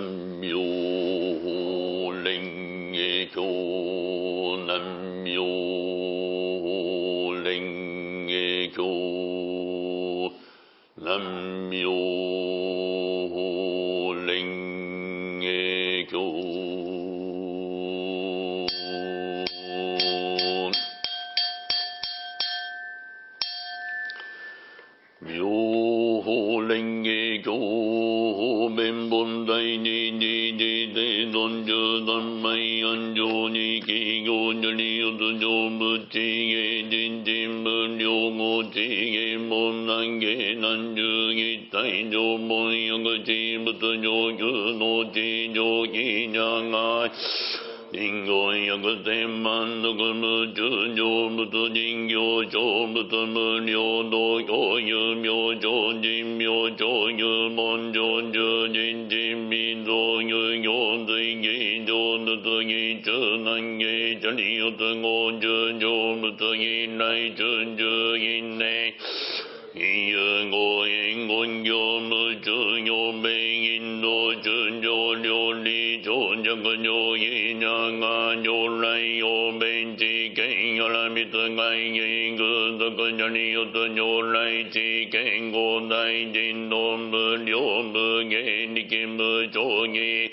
نمروه 因具足者によと如来知見五大人の無料無芸力無上義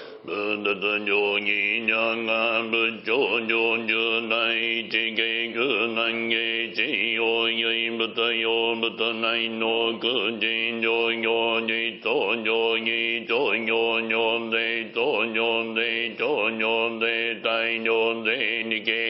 利よと仏陀上義者が仏頂上十大地芸空南芸地用唯仏用仏内の空人上行寺東上義上行上税東上税上上税大上税理系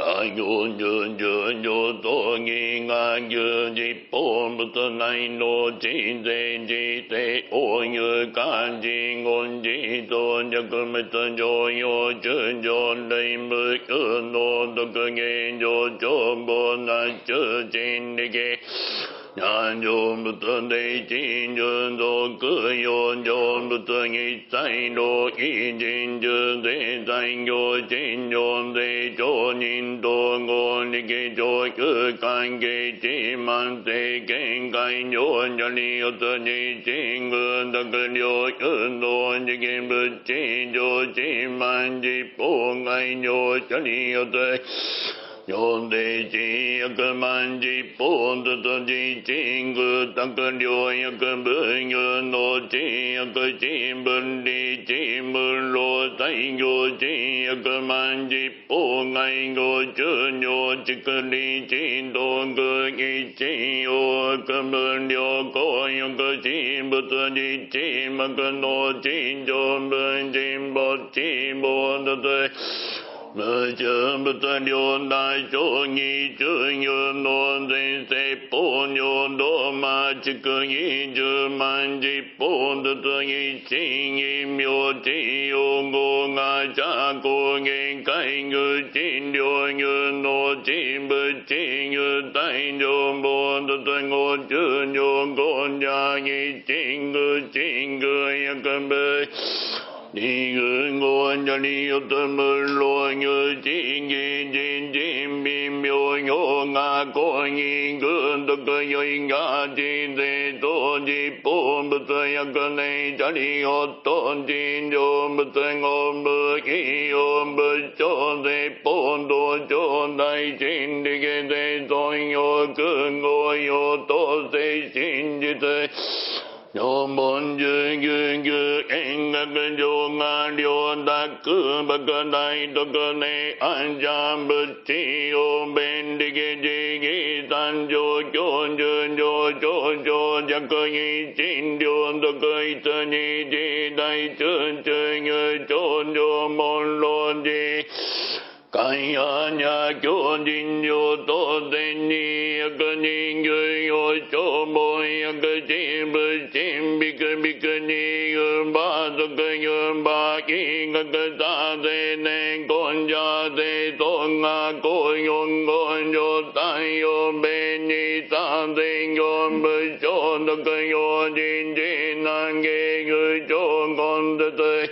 大行十十上道義が十実法仏内の人世自世応有漢字言字と弱滅上用中上類無有能独芸上上法な中心力南上仏大神順独四上仏一切老一人十世大行神上世上人道合力上空関係地満世見解上者利よとに神軍特領運動次元仏地上地満実法外上者利よ有的金呀个满金，不的多金金个，当个牛呀个没有多金呀个金不离金不落，在有金呀个满金不爱我就有这个离金多个离金有个不留过，有个金不存金，没个多金就本金不金不的多。無中仏両大上義中有の前世法尿道魔畜義十万実法仏義真義妙地用語が社交限界具診療有の人物地有大乗菩薩語中上語者義真具真具薬部 离根观家里有怎么乱有金金金金病妙有啊观音根的根有因啊金在多吉不不怎样根内家里有多金就不怎我不一有不就在不多就在金的给在总有根我有多在心的在。常文十九九円学上が両卓莫大徳寧安者仏地を便利家自義三条教十上長上弱義心療徳一二次大中中有長上門老寺三呀呀，九九九，多得你呀！九九九，小猫呀，可真不真？比克比克，你永把做克永把记，那个咋得能控制得动？阿哥永哥永打永被你打死永不走，那个永真真难给个永控制得。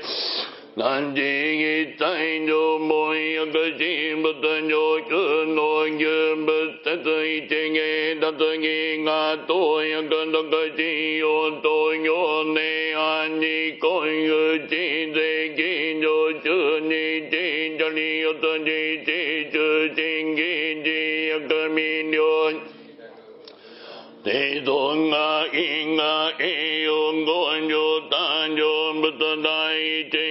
南京一体の門薬神仏上級の牛仏説一芸達義が東薬六神用東行年安に婚友税金上中に地女によと地地中心義地地が因栄養誕生第一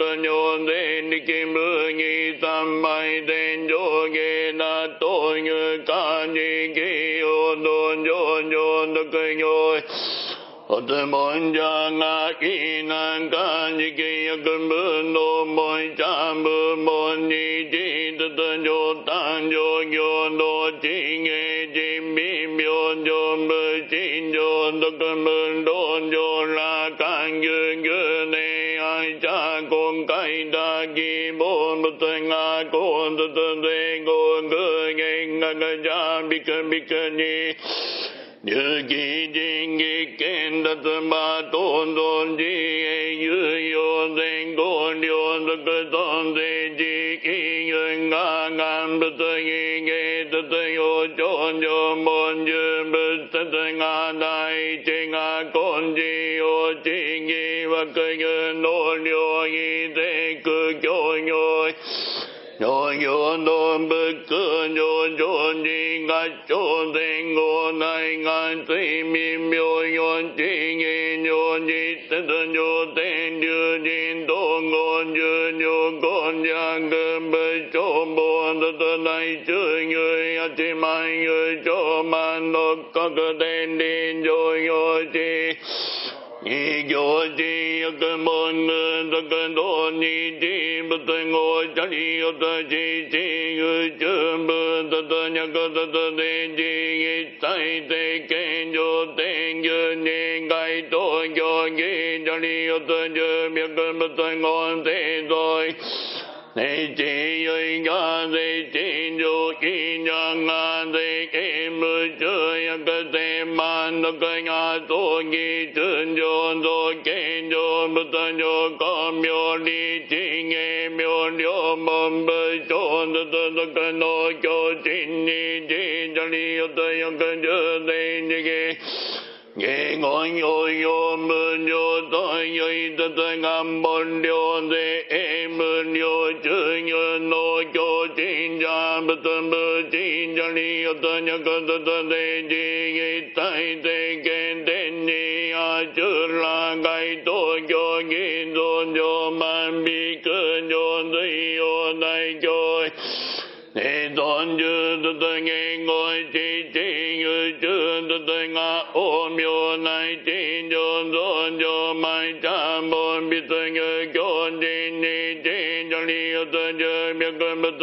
te do ka ni kim mu nhi tam mai de yo ge na tô như ca ni ki yo don nhô yo do ka yo Ota mon ja na ki na ka ni ki ya kun bu no mon cha bu mon ni ji ta ta yo tan yo yo no chi nge ji mi myo yo bu chi yo ta kun bu do yo la kan yu yu nga con ta ta de con gu nge nga ga bi ka bi ka ni. Như kỳ jing kỳ kên đất ba tôn tôn ji e yo den go liu the cơ tôn de ji ki yu nga ngam bát yi ge tất yo chon yo mon yu bát tất nga dai chi nga con ji yo chi ngi và cơ yu no liu yi de cơ cho yo nhô nhô no bức cơ nhô nhô ni nga cho de ngô nai nga ti mi miô nhô chi ngi nhô ni tê tê nhô tê nhô jin tô ngô nhô nhô con nhà ge bê cho bô tê tê nai chư người ya chi mai yo mà man đô cơ cơ tê đi nhô yo yo 你给我的要跟我们的更多，你听不听我讲？你要的听听，有全部的的两个的的听听，一再的跟着听着，你该多讲一讲，你要的就别跟不听我的多。Thế chỉ ơi ngã thế chỉ yo ki nya nga thế ke mu chơi ya ke man no nga to gi chun yo do ke yo mu ta yo ko myo li chi nge myo lyo mom bơ cho do do do ke cho chin ni ji cha li yo ta yo ke ni Ngồi nhồi nhồi, mưa nhồi, tôi nhồi nhồi từ từ, ngắm bồn điều.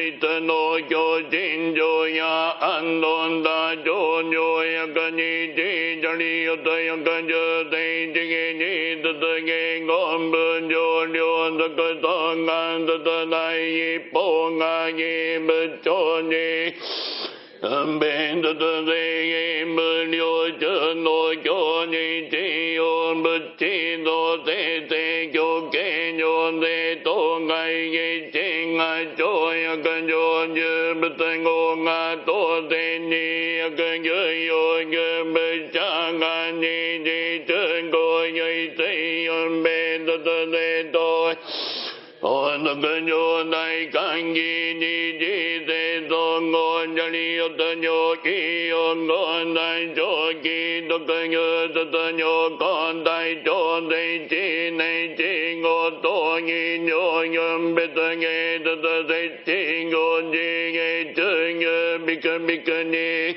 nhìn tôi cho chính cho ya an tôn ta cho nhu ya cơ ni chi cho ni yo tây ya cơ dư tây chi nghe ni tơ tơ nghe ngon bơn cho liu tơ cơ tơ ngan tơ tơ đại yi po nga yi bơ cho ni bên tơ tơ tê yi bơ liu chơ nô cho ni chi yo bơ chi nô tê tê cho kê nô tê tô ngài cho cần cho như bơ tình ngô ngã tổ tê ni cần cơ yo như bơ cha nga ni đi chân cô như tê yon bên tơ tê tôi ôn cần cho đại căn gì? 里有的牛鸡有个奶就鸡的个牛的的牛刚带就得鸡内鸡我多你牛人别的给的的得鸡我鸡给这个别个别个你。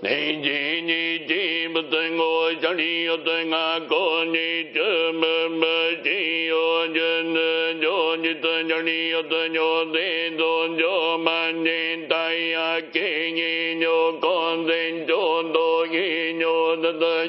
你你你记不等我想你又对阿哥你这么么记哟，真的就你对着你要对着你做就满你带呀给你又，看见就多一牛的。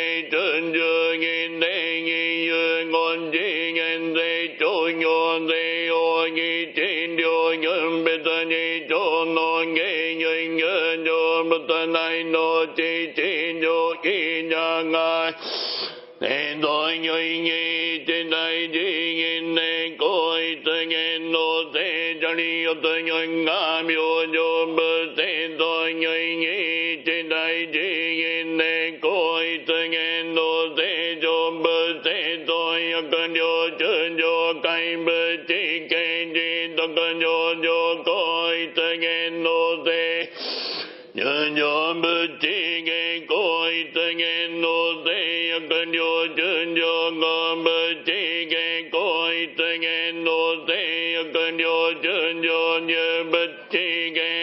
nay bất tơ nai nô chi chín yo nghi nhà ngà Nên tôi nhơi nghi trên đây chỉ nhìn nên coi tôi nghe nô thế cho đi tôi nhơi ngã miêu yo bơ thế tôi nhơi nghi vô chân yo nhớ bơ chỉ nghe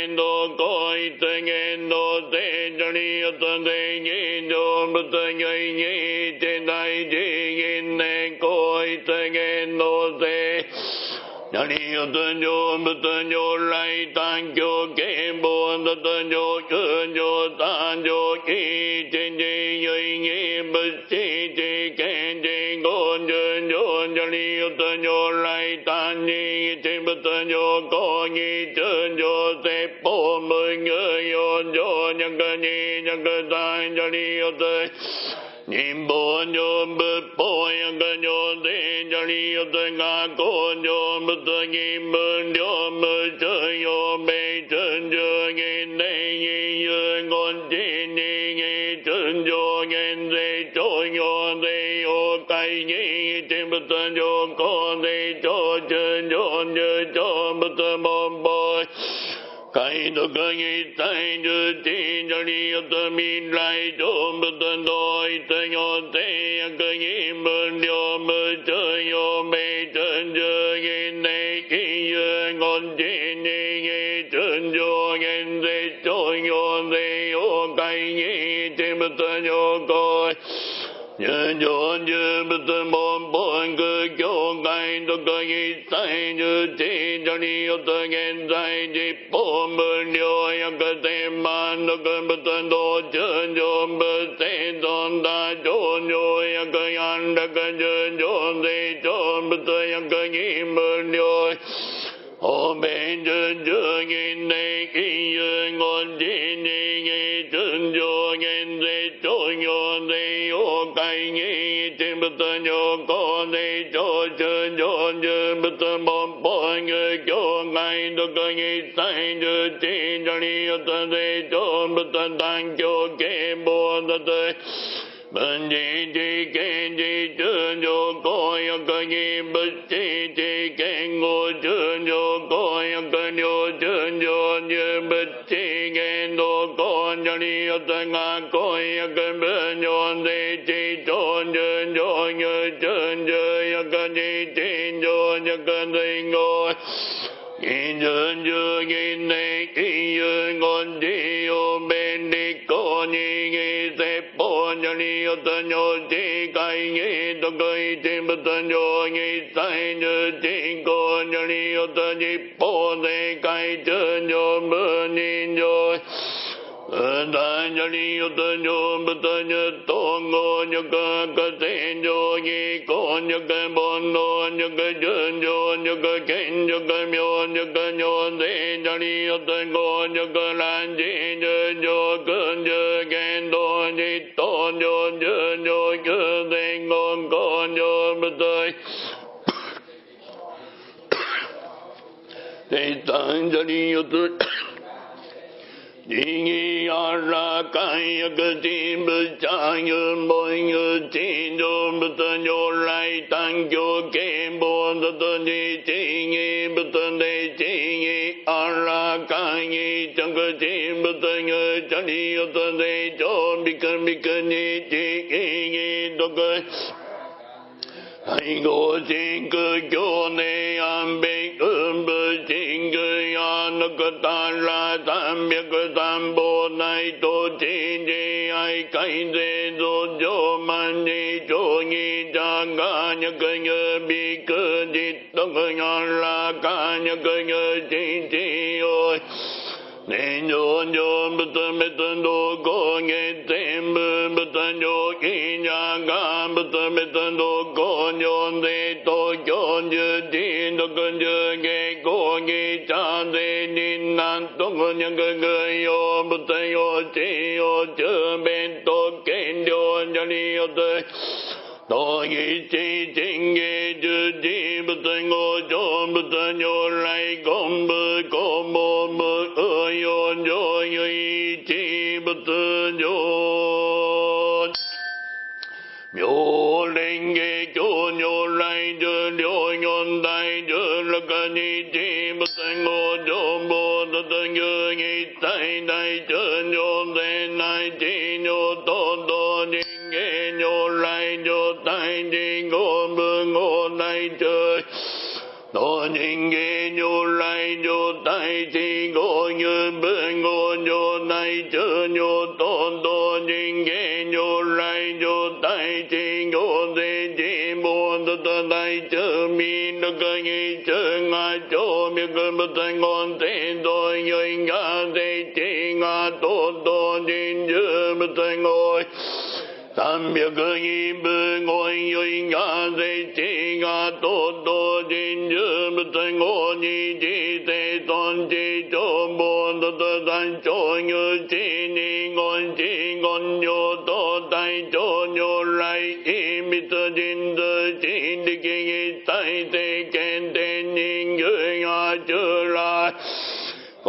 coi tôi nghe đô thế cho đi tôi thế nhi đô bích tê nhớ nhi trên đại chi nhìn nê coi tôi nghe nô thế Nhớ đi tôi vô bích tê nhớ lai tăng cho kế buồn tôi vô nhớ vô tăng ta chi trên đi nhớ nhớ bơ chi chi kê chỉ con chân nhớ nhớ đi tôi vô lai tăng nhi vô cô nhi chư vô tê bồ mười ngư vô vô nhân cơ nhi nhân cơ tăng cho đi vô tê niệm bồ vô bư bồ nhân cơ vô tê cho đi vô tê ngã cô vô bư tê nhi mơ vô mơ Kai do ka yi tai ju ti jo li yo to mi lai do bu to doi to yo te ya ka yi mu yo mu cho yo me chân jo yi ne ki yo ngon ji nhớ yi chân jo yen de cho yo sai yo kai yi ti bu to yo ko nhớ cho như bất tâm bom bom cơ cho cái đó cơ y sai như thế cho đi ở tới hiện tại chỉ bom bom điều ya cơ thế mà nó cơ bất tâm đó chân cho bất thế tôn ta cho nhô ya cơ yan đã cơ chân cho จิตตโยกนิโจเจโยเจปตบอมปองเโยไงดกงิสัยเจจิจริยตเดโจปตตังโยเกโบตเตบัญญิจิเกจิเจโยโกยกงิบัจจิ cho ngã coi cơ bê nhon đi chi cho chân cho như chân cho cơ đi chi cho như cơ đi ngồi in chân chưa nhìn này khi dương ngon đi ô bên đi cô nhị nghi thế bố cho đi ô tân nhô chi cây nghi tô cây chi bất tân nhô nghi sai như chi cô cho đi ô tân nhị bố thế cây chân nhô mơ nhìn nhô 但这里有的就不得就通过那个个天就一个那个波罗那个真就那个天那个妙那个妙在这里有的过那个难经就就跟着跟多你多就就就跟在公公就不得。在咱这里有的。Cô nhô bất tân Thế tăng cho đi ô tân Dingi ara kaya katim bachaya boyo tindo batanyo lai tangyo kembo tatani tingi batane tingi ara kaya changatim batanya chani yotane chon bika bika ni tingi doka Hãy ngộ chính cơ cho nê am bê ơn tam tam bồ này tô chi đi, ai cây dê dô dô man đi chô nhi cha ca nhật nhớ bi cơ đi tông nhỏ nhớ la ca nhật nhớ chi chi ôi. Nên nhô nhô bất tân bất tân đô cô nghe tên bê bất tân nhô kỳ nhà gà bất tân bất tân đô cô nhô đê tô chô dư đi đô cơ dư nghe cô nghe cha nhân cơ cơ yo bê tân yo chi yo chơ bên tô kên yo nhô ni yo tê Tô yi chi chinh ye chư chi bê tân ngô chô bê tân nhô lai công bê cô mô mơ ơ yo yo yi chi bê tân yo Miô linh ye chô nhô lai chư liô nhôn tai chư lạc ca ni chi bê tân ngô chô bồ tơ tơ nhơ yi tai tai chư nhô tê nai chi nhô tô tô ni nghe nhô lai nhô tai chi ngô bư ngô nai chư Tô nhìn nghe nhô lai nhô tai chi ngô, như bư ngô nhô nai chư nhô tô tô nhìn nghe nhô lai nhô tai chi ngô tê chi ta đại chư mi nó cơ nghi chư ngã chỗ. Mi cơ bất thành ngôn thế đô nhân ngã thế chi ngã tốt đô nhìn chư bất thành ngôi 三秒钟的预感我已经爱上她真实的表达像喝了奇怪药水中了魔法街上溜溜达达还是不想回家一个人看着电影嘴里嚼着爆米花噢每分每秒都想和你通电话飞到巴黎铁塔下自在的喝奶咖去百慕大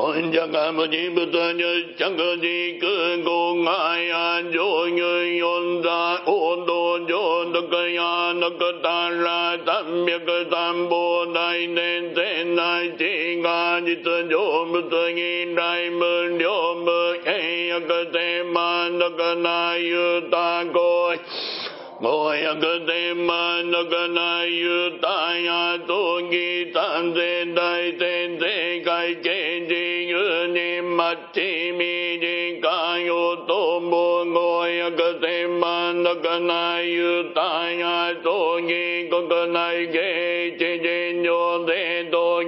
con cha ca mô ni bồ tát nhớ, chẳng cơ di cứ cô ngài an à, dô như yon ta ô đô dô đô cơ ya nô cơ ta la tam biệt cơ tam bồ đại nên thế này, chỉ ngà di tự dô bồ tát nghi đại mơ liô mơ ấy cơ thế ma nô cơ na yu ta coi. ご役で満足なゆたやとぎたぜ大天世界系自由に待ちみかよともご役で満足なゆたやとぎ国内系地人上で同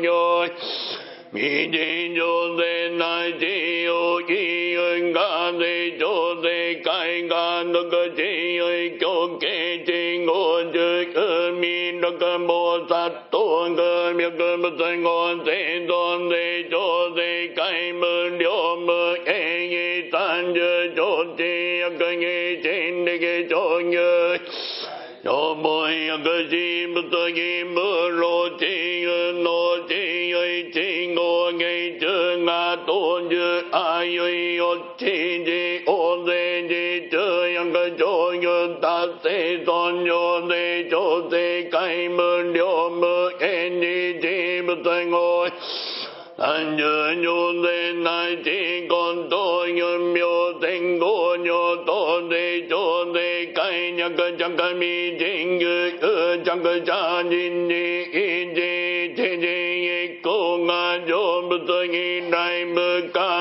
し nyo te tu nyo mi di nyo te na chi yu ki yu ga te cho te kai ga na chi yu cho ke chi ngô chư cơ mi na bồ tát tu cơ mi cơ mi te ngô te tôn te cho te kai mơ liễu mơ e nhi tan chư cho chi cơ nhi trên đi ke cho nhớ Yo boy ga ji mu ta gi mu lo chi chư yu chi ji o de ji chư yang ga cho yu ta se tôn yo de cho te kai mu liễu mu en ni ji mu ngồi anh nhớ nhô đề nai chỉ còn tôi nhớ miêu tình cô nhô tôi đề cho đề cái nhà cơ chẳng cơ mi chính như ư chẳng cơ cha nhìn đi thế đi cô ngà cho bơ tôi nghĩ đại bơ ca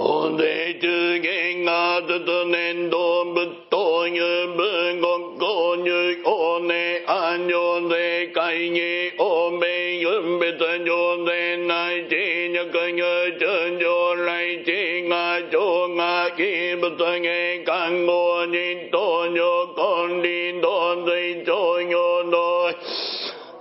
Hồn thế chư nghe ngã tư tư nên đô bất tô như bơ ngọc cô như ô nê an nhô thế cây nhị ô bê yun bê tơ nhô thế nai chi nhớ cơ nhớ chân nhô lại chi ngã chô ngã kỳ bất tơ nghe càng ngô nhị tô nhô con đi đô thế chô nhô đô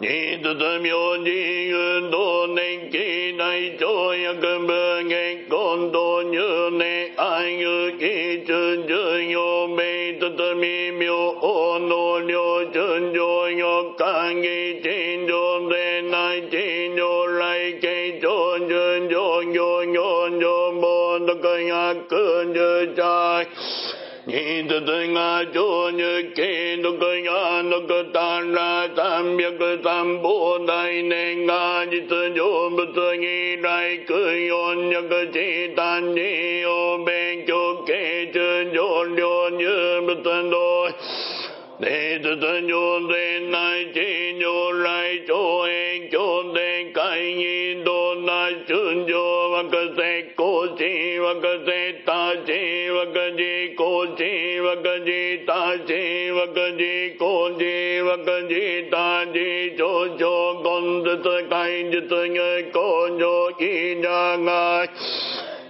nhị tu tu myo nhị yun do ne ki đại cho ya cơ bơ nghe con tô như ne ai ngư kỳ chân chư nhô mê tư tư mi myo ô nô nhô chân chô nhô, ca nghi chín chô de nai chín chô lai kê cho chân chô nhô nhô nhô mo tư cơ ya cơ chơ chai Ni tu tu nga cho như kê tu cơ ya tu cơ ta ra tam biệt cơ tam bồ đại ne nga di tu yo bu tu nghi đại cơ yon như cơ chi tan ni yo ben cho kê chân yo lyo như bu tu đôi Đệ tu tu vô đệ nai chi vô lai cho em cho đệ cái ni đô nai chun vô và cơ se ko chi và cơ se ta chi và cơ chi वक जी ताचे वक जी कोजे वक जी ताजे जो जो गोंद त काइंज त कोजो की जागाए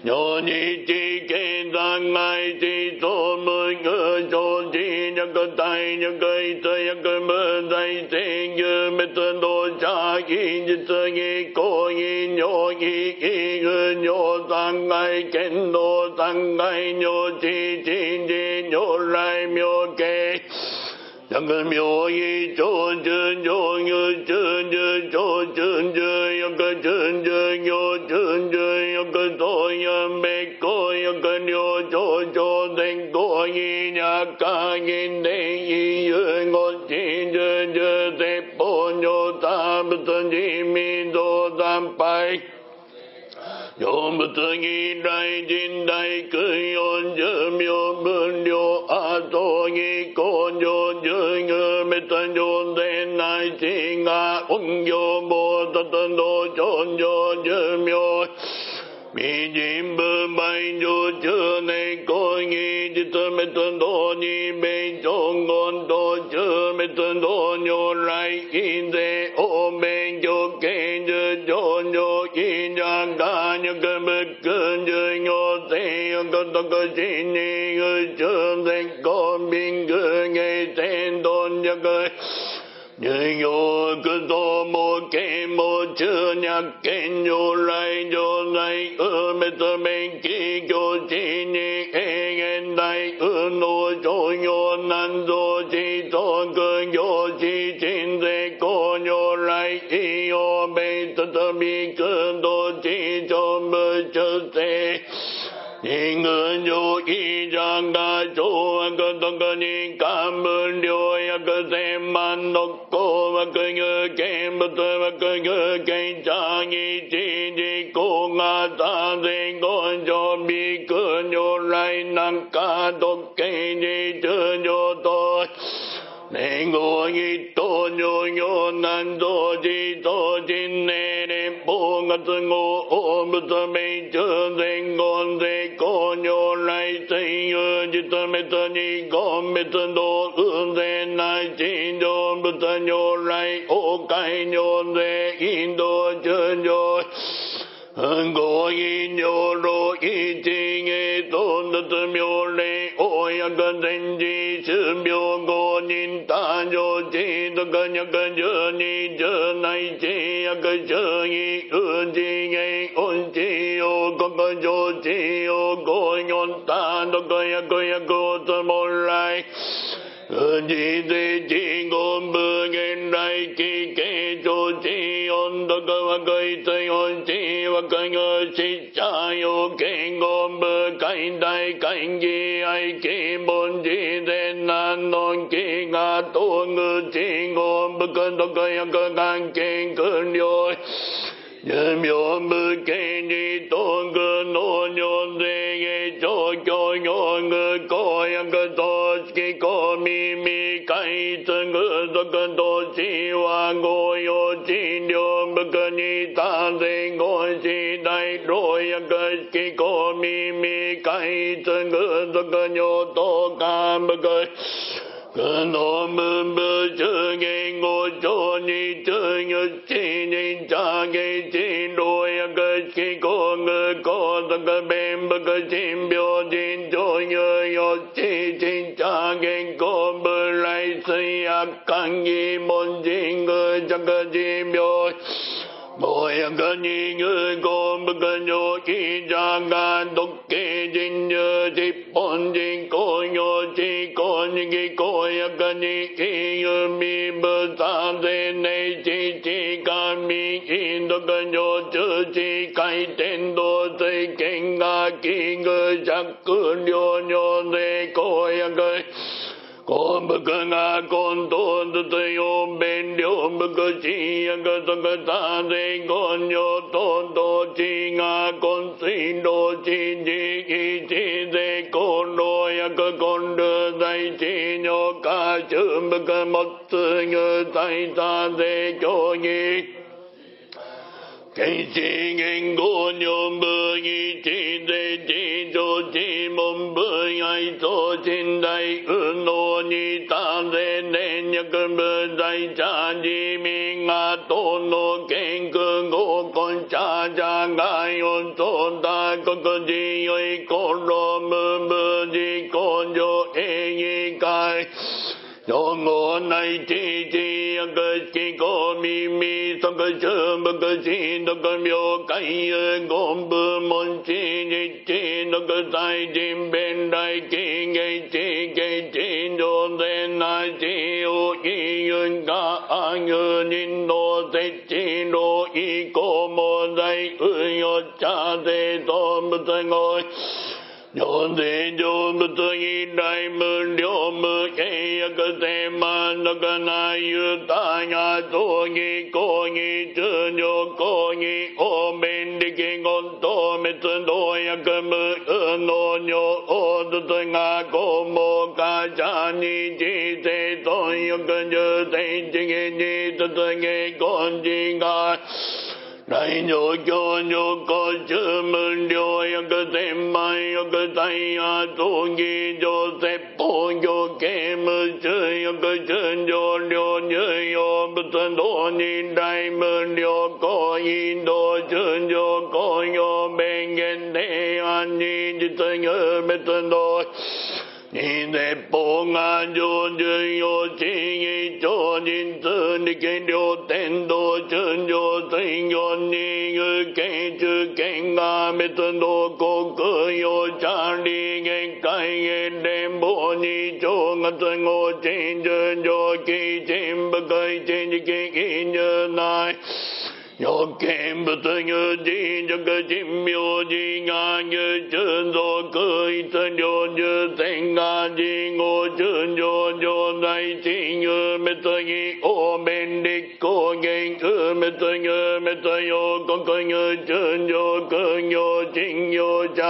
nhớ nhị chi kê tăng ngai chi tô mơ ngơ cho chi nhân cơ tay nhân cơ y tơ nhân cơ mơ tay chi nhớ mê tơ đô cha y nhớ tơ nghi cô y nhô y y ngơ nhô tăng ngay kén đô tăng ngay nhô chi chi chi nhô lai miô kê chẳng cần myo yi cho chân cho như chân chân cho chân chân yang ke chân chân cho chân chân yi nha ca yin de yi yu ngô chi dư dư tế bồ nhô ta tam tân ji mi đô tam pai. Yo mu tu ngi dai jin dai ku yon je myo bun yo a to ngi kon yo je nge me tan yo de nai chi nga ung yo bo ta tan do chon yo je myo mi jim bơ bay yo je ne ko ngi ji tu me tan đô ni bê cho ngôn đô chưa me tan đô nhô rai in de ô bê cho kê je cho nhô in yang ga nhô cơ bê cơ như nhô thế cơ tơ cơ chi ni ngư chân dê con biên cơ nghe tên tôn nhô cơ 十行苦道も啓蒙中脈剣如来常在無別弁起教地に永遠大運動商業難造地特行地鎮税公如来異様弁再び空道地上無出世 tê ni ngơ nhô y giang ga chô cơ tông ni ca mơ liô ya cơ man độc cô và cơ ngơ kê bất tơ và cơ ngơ kê cha nghi chi di cô ngà ta con cho bi cơ nhô lai năng ca độc kê di chơ nhô tôi Nè ngô yi tô nhô nhô nan tô, chi tô chi nè nè ngã tư ngô ôm mơ tơ mê chơ tê ngon kita me ta ni ga me ta do u de na ti do bu ta nyo lai o kai nyo de in do ju nyo go in nyo ro i chi ge to na tu myo le o ya ga den ji chu myo go nin ta nyo chi da ga nya ga ju ni ju nai chi ya ga chu i u ji ge on chi ô có cơ chô chi ô cô ta tơ cơ ya cơ ya cô tơ mô lai Di te chi ngôn bơ ngên đại kỳ kê cho chi ôn đô cơ và cây tây ôn chi và cây ngơ chi cha yo kê ngôn bơ cây đại cây gì ai kỳ bồn chi te nan non kỳ ngà tô ngư chi ngôn bơ cơn đô cơ ya cơ ngang kê cơn yo 前面不看见，你东哥多年生的朝朝，你哥哥呀，哥多几个秘密，开成哥多更多计划，哥有几条不跟你打声个交代，多呀哥几个秘密开成哥多哥又多干不个。Nô nhôn mơ chơ ngô ni chơ chi ni cha chi đôi cơ chi cô ngơ, có tất cơ bèm bơ cơ chim biểu chín cho nhớ yo chi chi cha nghe cô bơ lại xây ác càng nghi môn chi ngơ chắc cơ chi biểu chi お役に入港仏上記者が独系人流日本人公用地公式公約に金融民部三税内地地官民金独上中地回転道水県が金具着量尿税公約幸福が混沌とよ弁良福心薬徳多税根性等々地が根水老地地一税根老薬根流在地女家春福持つ具体多税教義天地言語女部一税地上地文部愛と信頼運動にたぜねんやくぶざいちゃじみがとのけんくごこんちゃ茶ゃがよと大国自由イコロムじ事工場営議会。用語ないちいちやくしこみみそくしゅぶくしどくみょうかいゆごんぶもんちにちどくさいじんべんらいきげちげちどぜなしおいゆかあぐにのせちろいこもざいうよちゃでとむつごい両税上物議大無量無契約性満足な豊が道義公義通常公義応弁力言当滅動薬無能尿王術が公務家者に知性尊欲重性知義に突撃根治が来上京上高中無量約千万約三夜葬儀上説法行刑無中約中上量重要仏道人来無量高印道中上高用弁言提案に実有別道 nhớ bê tân đô Nhìn thế bố ngà yo như yo chi nghi cho nhìn tư ni kê điều tên đô chữ yo tình yo ni ngư kê chữ kê ngà mê tân đô cô cơ yo cha đi nghe cái nghe đêm bố ni cho ngà tân ngô trên chữ yo kỳ chim 欲見仏如地直神妙寺願入春族一両十千願地五春上上大神有滅義王弁立光元有滅有滅陽国有春上君有信用者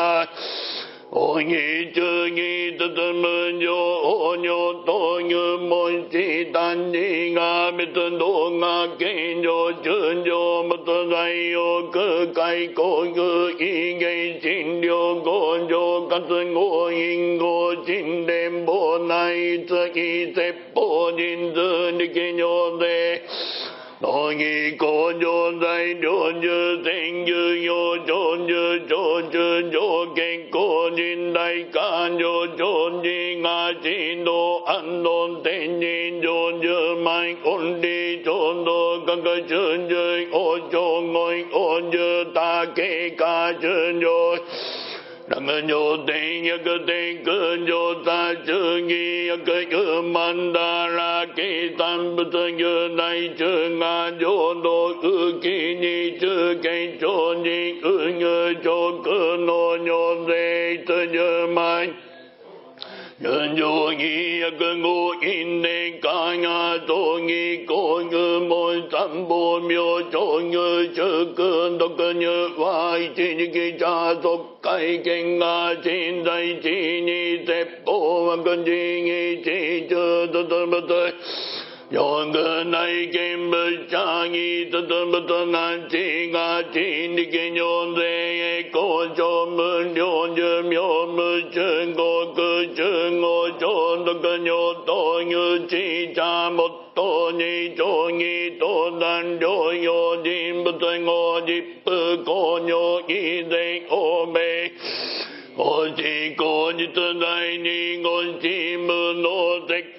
おぎちゅぎつつむじょうにょとゆもしたにが別動画近所中上仏材を空海工具異芸診療工場活合因合神連法内つき説法人図力上で Tôi nghĩ có cho dạy cho chư thiên chư vô cho chư cho chư cho kinh cô nhìn đại ca cho cho như ngã chi đô ăn đồn tình nhìn cho chư mai ổn đi cho đô các cái chư chư ô cho ngồi ô chư ta kê ca chư rồi Đăng nhô tình ya cơ tình cơ nhô ta chư nghi ya cơ cơ man đa ra kỳ tam bù tơ như này chư ngà nhô đô cơ kỳ nhi chư cây chô nhi cơ như chô cơ nô nhô dê tơ như mai 人就一个我因的干呀，做一个个莫三不妙，做个这个那个你外天你给家族改进啊，现在今年再播个今年这这这这么多。よくない見物者にととぶとなちがちにきにょんでえこちょむりょうじゅみょむちゅんごくちゅんごちょんどくにょとゆちちゃもっとにちょぎとだん。りょうょじんぶつごじっぷこにょいでこめおしこじつないにごちむのせ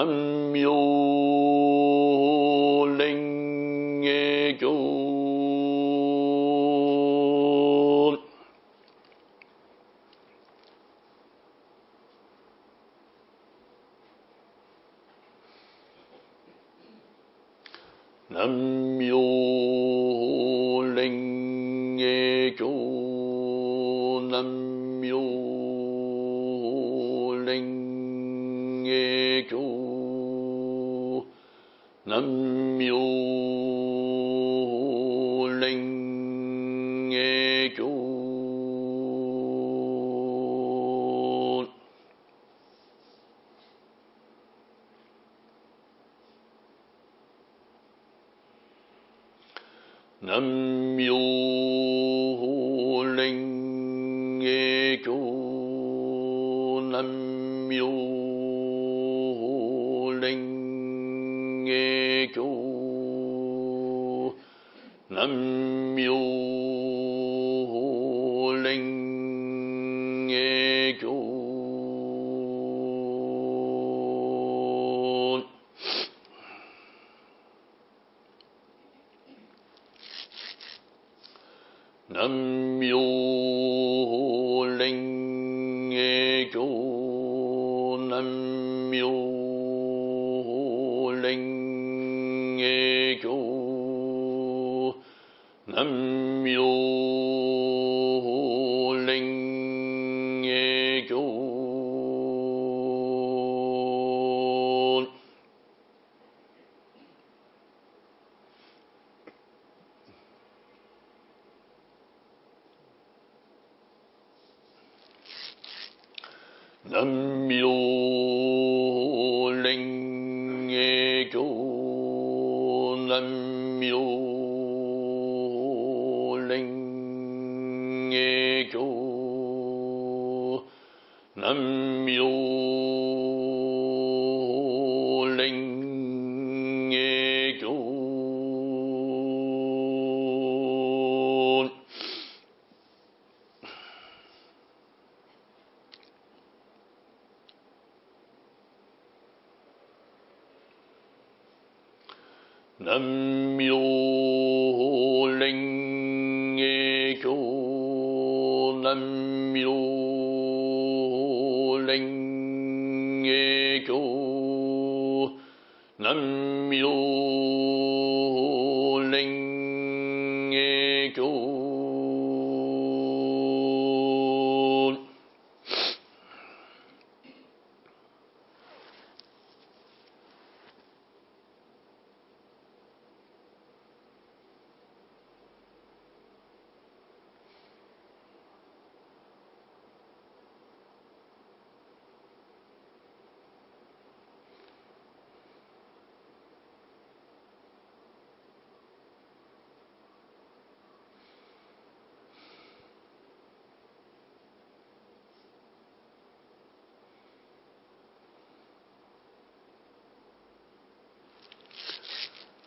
हम namyo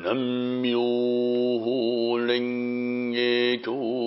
南無蓮華経